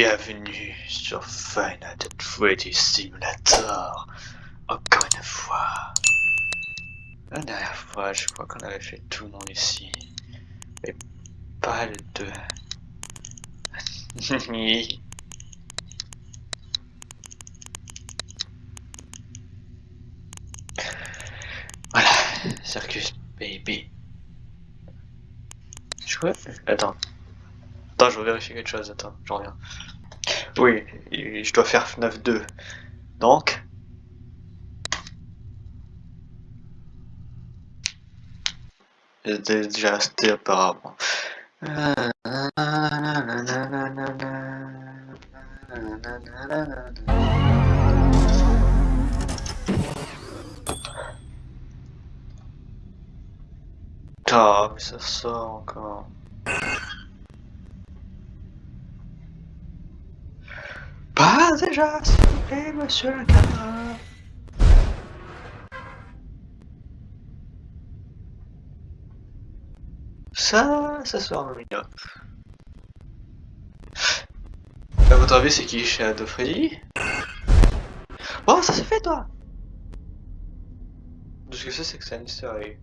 Bienvenue sur Final Fantasy Simulator. Encore une fois. La dernière fois, je crois qu'on avait fait tout le monde ici. Mais pas le deux. voilà, Circus Baby. Je crois. Attends. Attends, je vais vérifier quelque chose, attends, je reviens. Oui, je dois faire FNAF 2. Donc... J'étais déjà resté apparemment. Ah, mais ça sort encore. Pas déjà, s'il vous plaît, monsieur le camarade. Ça, ça sort mignon. À votre avis, c'est qui Shadow Freddy? Oh, ça s'est fait, toi Ce que c'est, c'est que c'est un easter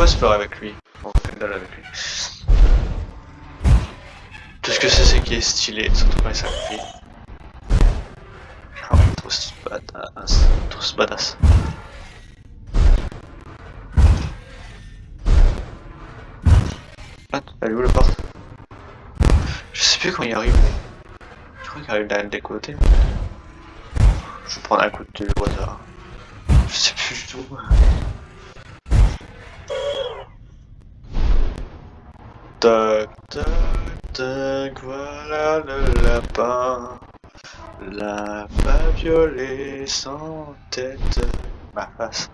pas se faire avec lui. On fait dalle avec lui. Tout ce que c'est, c'est qu'il est stylé, surtout quand il s'accroupit. Oh, trop badass. Trop badass. Ah, elle est où la porte? Je sais plus quand il arrive. Je crois qu'il arrive d'un des côtés. Je vais prendre un coup de hasard. Je sais plus du tout. Tac, tac, tac, voilà le lapin. Lapin violet sans tête. Ma face.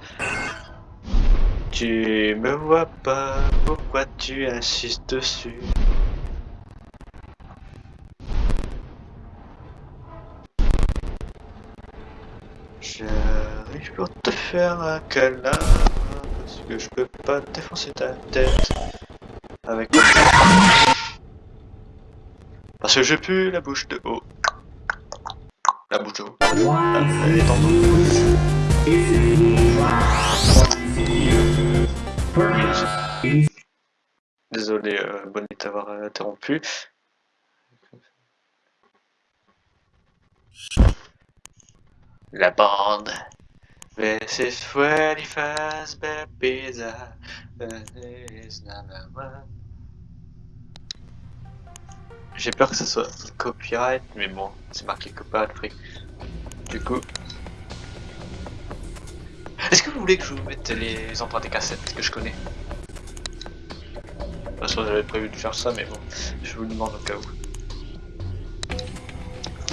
Tu me vois pas, pourquoi tu insistes dessus? J'arrive pour te faire un câlin, parce que je peux pas défoncer ta tête. Avec Parce que je pue la bouche de haut. La bouche de haut. Désolé, euh, Bonnie, d'avoir interrompu. La bande. This is 21st pizza. J'ai peur que ce soit copyright, mais bon, c'est marqué copyright free. Du coup... Est-ce que vous voulez que je vous mette les empreintes des cassettes que je connais? De toute façon, j'avais prévu de faire ça, mais bon, je vous demande au cas où.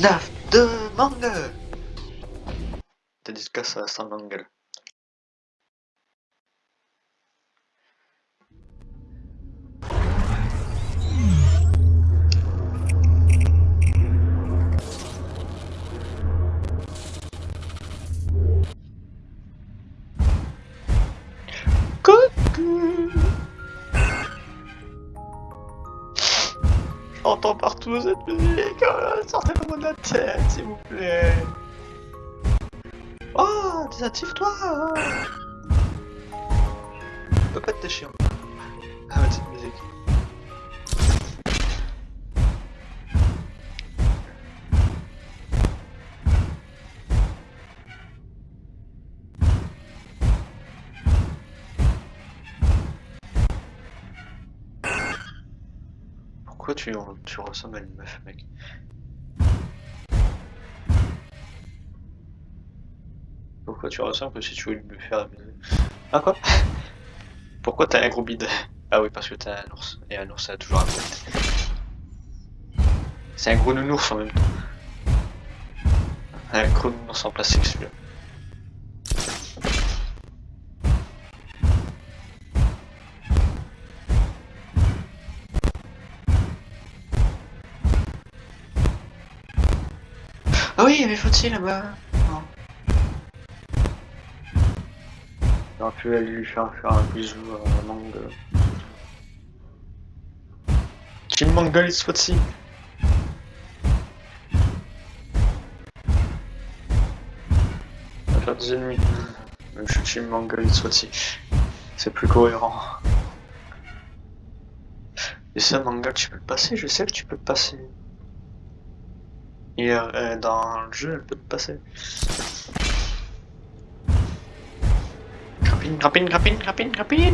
Naf de mangue Dédicace à Sam Mangle. J'entends partout cette musique, oh, sortez-moi de la tête, s'il vous plaît. Oh, désactive-toi peut pas être chiant. Ah, cette musique. Pourquoi tu, tu ressembles à une meuf, mec? Ressembles que si tu voulais me faire Ah quoi? Pourquoi t'as un gros bide? Ah oui, parce que t'as un ours. Et un ours, a toujours un bide. C'est un gros nounours en même temps. Un gros nounours en plastique celui-là. Ah oui, mais faut-il là-bas J'aurais pu aller lui faire faire un bisou à Mangle. Team Mangle, it's what-ci On va faire des ennemis. Même je suis Team Mangle, it's what-ci. C'est plus cohérent. Et ça, Mangle, tu peux le passer, je sais que tu peux le passer. Et euh, dans le jeu, elle peut te passer. ขับปินขับปินขับปินขับปิน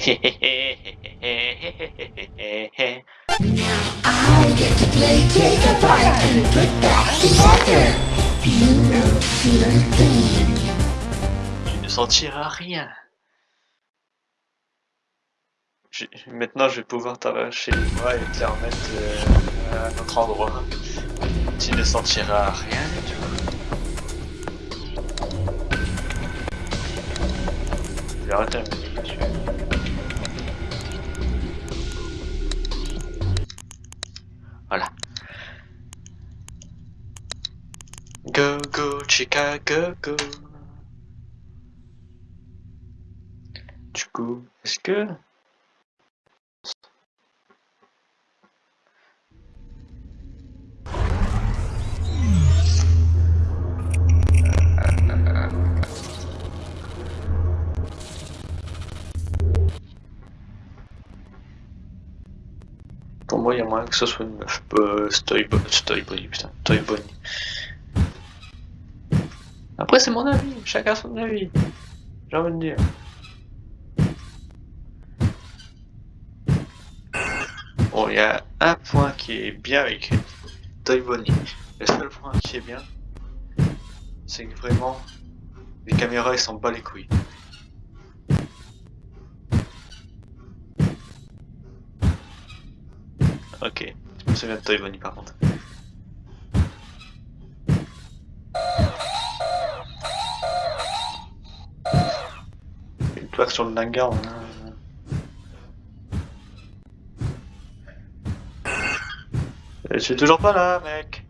เฮ้เฮ้เฮ้เฮ้เฮ้ play take apart and put back together. You know, feel thing. Tu ne sentiras rien. Je- Maintenant, je vais pouvoir t'arracher les bras et te les remettre euh, à un autre endroit. Tu ne sentiras rien du tout. Je vais arrêter la musique. tu Chicago, go. Du coup, est-ce que... Pour moi, il y a moyen que ce soit une meuf. Euh, Stoy Bonnie, putain. Toy Bonnie. Après, c'est mon avis. Chacun son avis. J'ai envie de dire. Bon, il y a un point qui est bien écrit. Toy Bonnie. Le seul point qui est bien, c'est que vraiment, les caméras, ils s'en bat les couilles. Ok, je me souviens de Toy Bonnie par contre. Plaque sur le hein. Je suis toujours pas là, mec.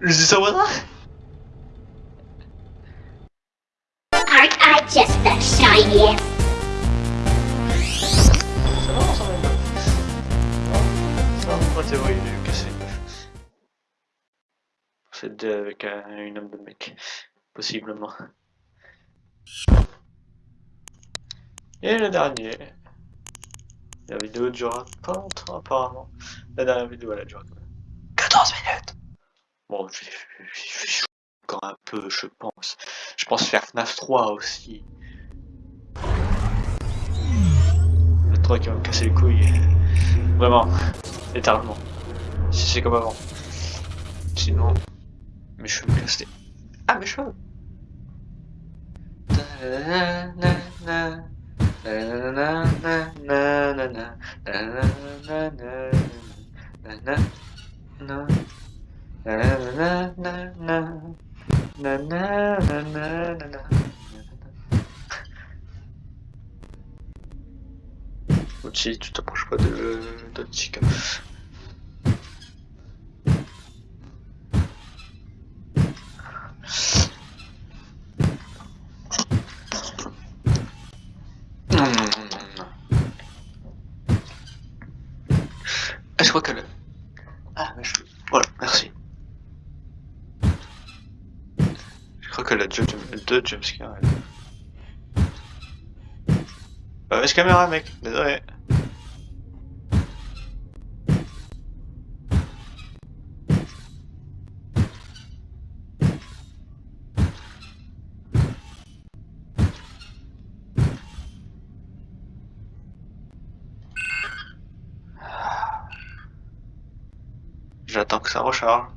Je dis ça Aren't I just the shiniest? C'est ça ma théorie de casser une meuf. C'est deux avec un, une homme de mec. Possiblement. Et le dernier. La vidéo durera pas longtemps apparemment. La dernière vidéo elle a duré quand même 14 minutes. Bon, je je encore un peu, je pense. Je pense faire FNAF 3 aussi. Le 3 qui va me casser les couilles. Vraiment, littéralement. Si c'est comme avant. Sinon, mes cheveux me cassent les- Ah, mes cheveux Ochi, tu t'approches pas de. Ah, je crois que le... Ah. Voilà, merci. qu'elle a déjà deux jumpscares. Mauvaise caméra, mec, désolé. J'attends que ça recharge.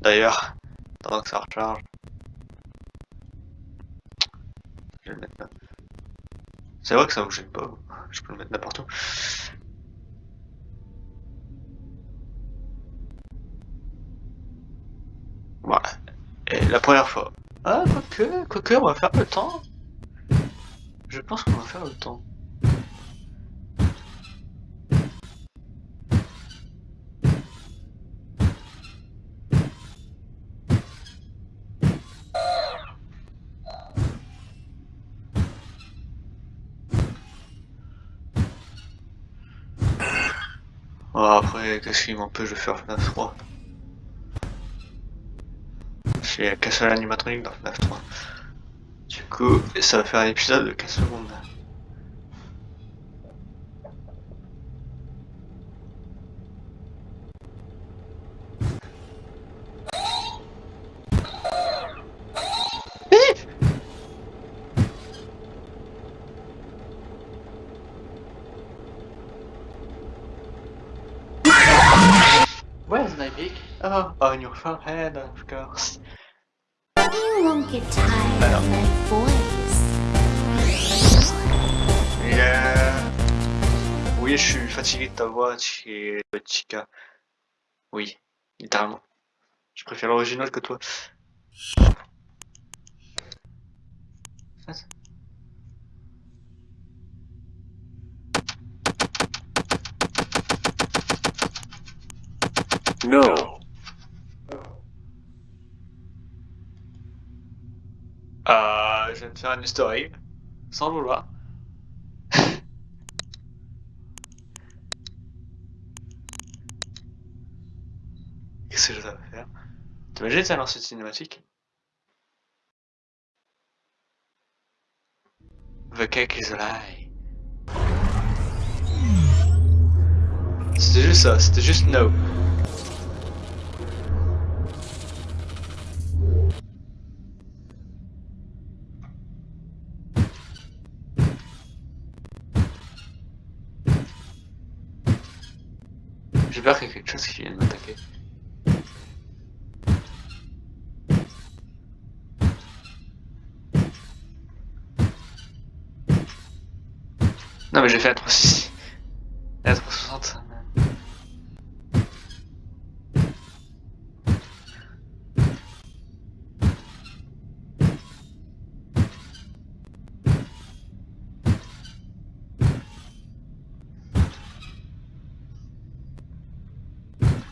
D'ailleurs, pendant que ça recharge. C'est vrai que ça me gêne pas. Je peux le mettre n'importe où. Voilà. Et la première fois. Ah, quoique, quoique, on va faire le temps. Je pense qu'on va faire le temps. Oh, après, qu'est-ce qui m'empêche de faire FNAF 3 J'ai qu'un seul animatronique dans FNAF 3. Du coup, ça va faire un épisode de 15 secondes. Big? Oh, on your forehead, of course. You won't get tired of my voice. Yeah. Oui, je suis fatigué de ta voix, chez Chica. Oui, littéralement. Je préfère l'original que toi. No. Euh, je vais me faire une story. Sans vouloir. Qu'est-ce que je dois faire? T'imagines ça dans cette cinématique? The cake is a lie. C'était juste ça, c'était juste no. Peur qu'il y ait quelque chose qui vienne m'attaquer. Non mais j'ai fait un 360. Un 360.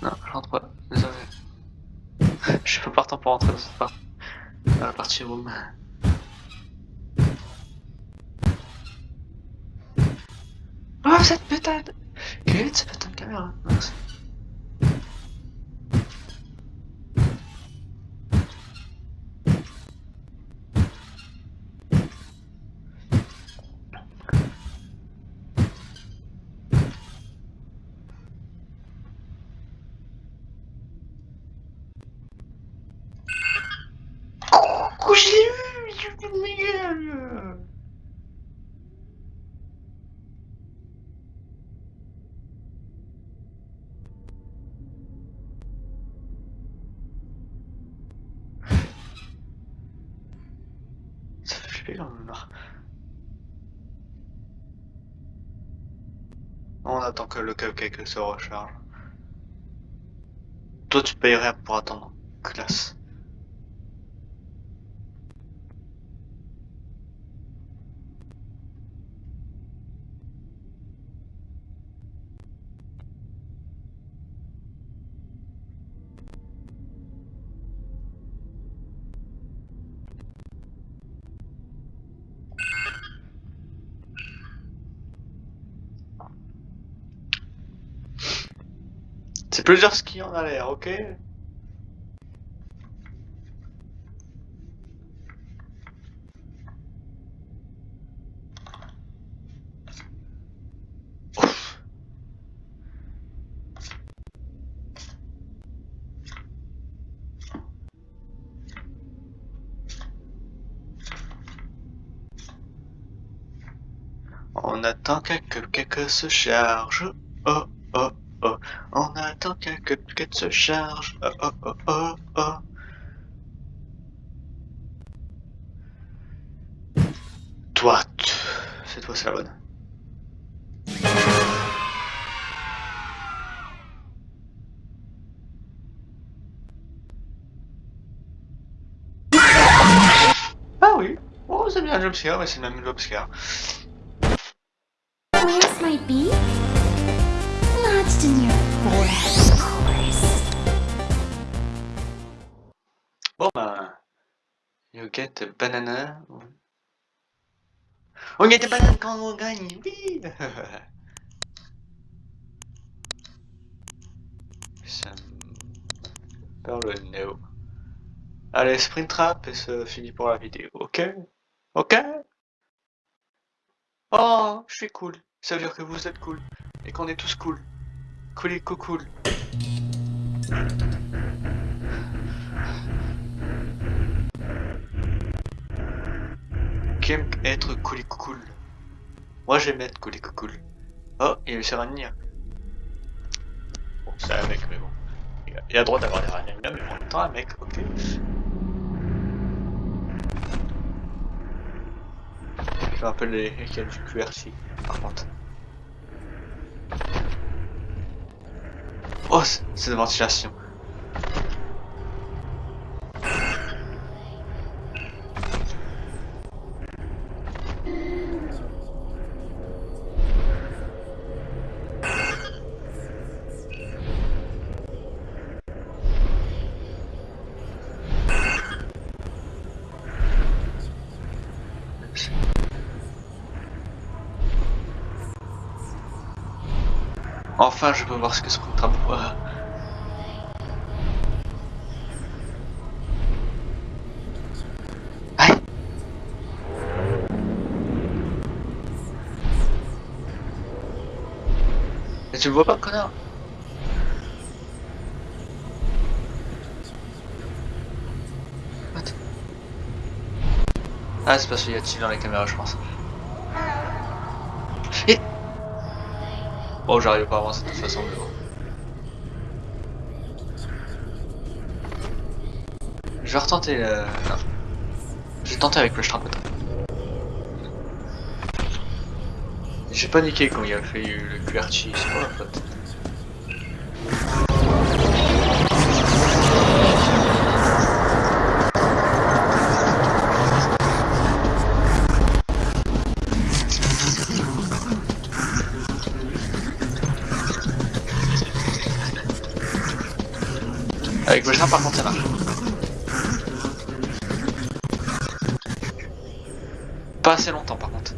Non, je rentre pas, désolé. Je pas partant pour rentrer dans cette partie. Dans la partie room. Oh cette putain de... Quelle est cette putain de caméra? Oh, je l'ai eu Je l'ai eu, Miguel Ça fait flipper quand même là. On que le cupcake se recharge. Toi tu payes rien pour attendre. Classe. C'est plusieurs skis en a l'air, ok. On attend que quelqu'un se charge. Oh oh oh. On attend qu'un quête se charge. Oh oh oh oh oh. Toi, cette fois c'est la bonne. Ah oui, oh c'est bien un jumpscare, mais c'est même jumpscare. Wings might be lodged in your forehead, Bon ben, you get a banana. On get a quand on gagne, oui Ça me perd le nez. Allez, sprint trap et c'est fini pour la vidéo, ok? Ok? Oh, je suis cool. Ça veut dire que vous êtes cool. Et qu'on est tous cool. Cool et cool. Qui aime être cool cool Moi j'aime être cool cool. Oh, il y a le Serania. Bon, c'est un mec, mais bon. Il a- droit d'avoir des Rania, mais en même temps un mec, ok. Je rappelle les lesquels du QRC, par contre. Oh, c'est de ventilation. Enfin, je peux voir ce que ce. Aïe Mais tu le vois pas, connard? Ah, c'est parce qu'il y a dessus dans les caméras, je pense. Et... Oh, j'arrive pas à avancer de toute façon, mais bon. Je vais retenter le... Non. Je vais tenter avec le Strapot. J'ai paniqué quand il a fait le QRT, c'est pas la faute. Le par contre ça marche. Pas assez longtemps par contre.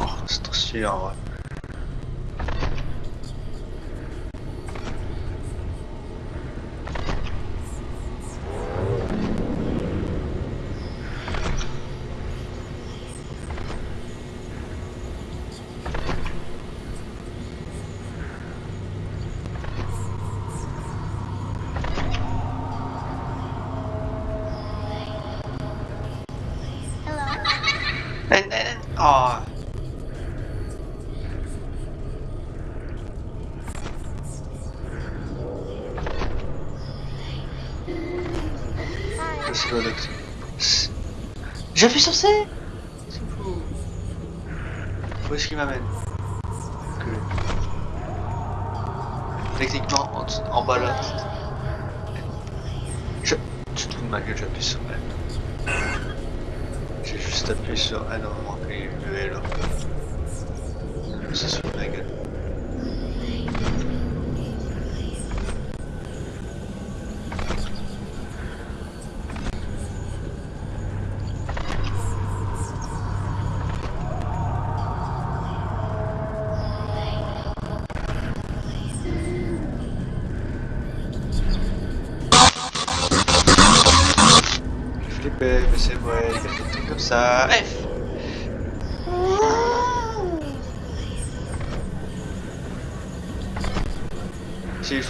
Oh, c'est trop J'appuie sur C C'est fou. Où est-ce qu'il m'amène?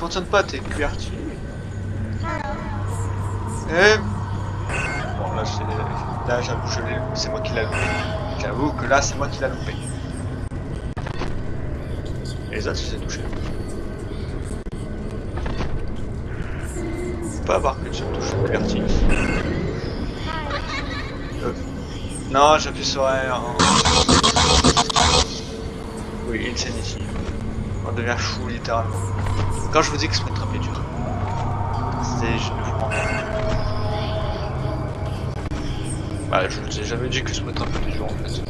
Fonctionne pas, t'es QRT. Et... Bon, là, c'est- là j'avoue, c'est moi qui l'ai loupé. J'avoue que là, c'est moi qui l'ai loupé. Et les autres, je les ai touchés. Faut pas avoir qu'une seule touche vertige. Euh, Non, j'appuie sur R. Oui, Insanity. On devient fou littéralement. Quand je vous dis que Springtrap est dur, c'est je ne vous pas. Bah, je vous ai jamais dit que Springtrap était dur en fait.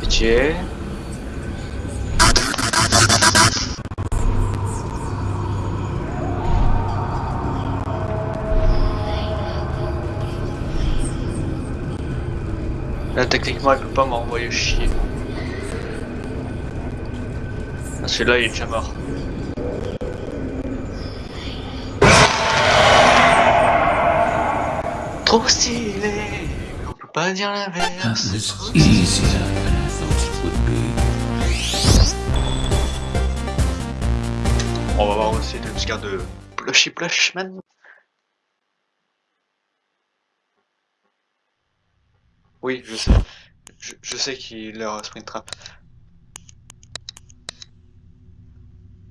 Pitié. Là, techniquement, elle peut pas m'envoyer chier. Ah, Celui-là, il est déjà mort. Trop stylé, on peut pas dire l'inverse. be. On va voir aussi le petit de Plushy Plushman. Oui, je sais. Je, je sais qu'il leur sprint trap.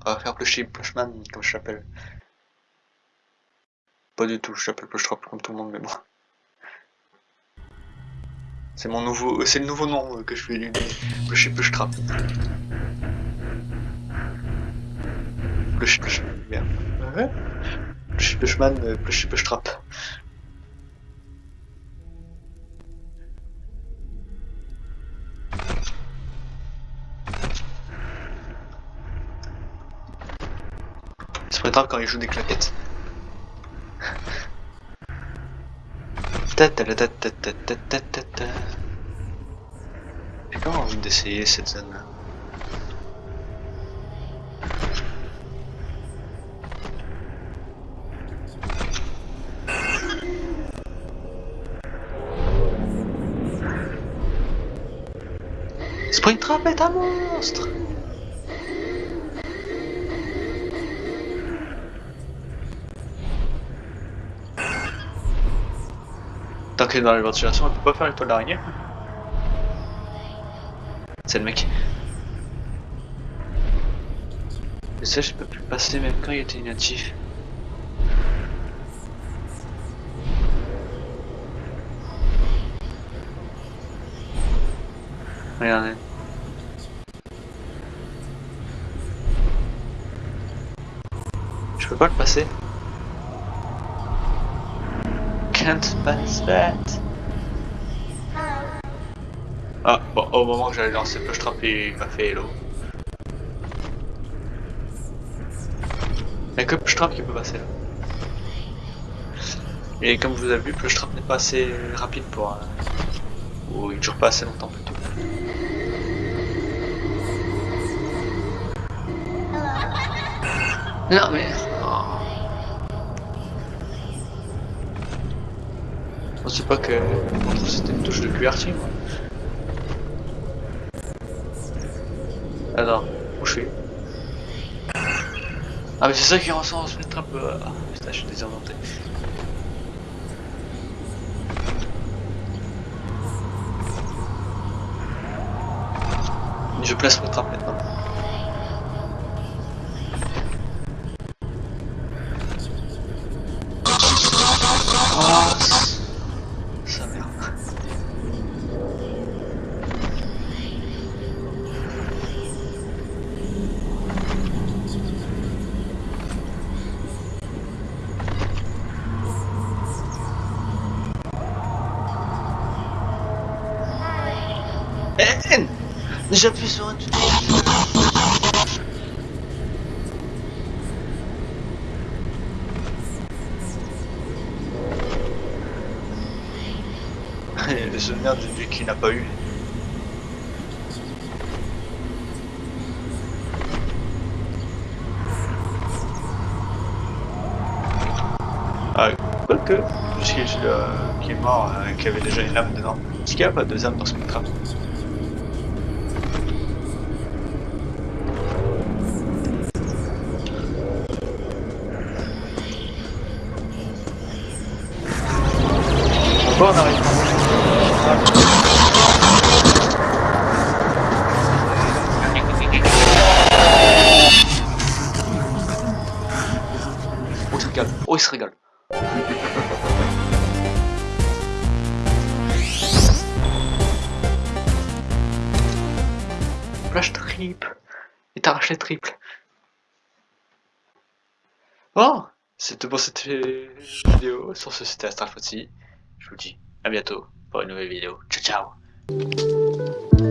On va faire Plushy Plushman, comme je l'appelle. Pas du tout, je l'appelle Plush Trap comme tout le monde, mais bon. C'est mon nouveau, c'est le nouveau nom euh, que je vais lui donner. Plushy Plush Trap. Plush Plush, merde. Ouais. Plushy Plushman, Plushy Plush quand il joue des claquettes. J'ai quand même envie d'essayer cette zone là. Springtrap est un monstre dans la ventilation, elle peut pas faire l'étoile d'araignée. C'est le mec. Et ça, je peux plus passer même quand il était inactif. Regardez. Je peux pas le passer. Can't pass that. Ah, bon, au moment que j'allais lancer le push trap, il m'a fait hello. Y'a que push trap qui peut passer là. Et comme vous avez vu, push trap n'est pas assez rapide pour. euh, Ou il dure pas assez longtemps plutôt. Non mais. Je pensais pas que c'était une touche de moi. Alors, où je suis? Ah mais c'est ça qui ressort se mettre un peu. Ah putain je suis désorienté. Je place mon trap maintenant. J'appuie sur un truc. Le souvenir de lui qui n'a pas eu. Ah, Quoique, puisqu'il euh, qui est mort, euh, qui avait déjà une âme dedans. Est-ce qu'il y a pas deux âmes dans Spectra Oh, il se régale. Oh, il se régale. Flash triple. Il t'arrache les triples. Bon, c'était pour cette vidéo. Sur ce, c'était Astral Foxy. Je vous dis à bientôt pour une nouvelle vidéo. Ciao, ciao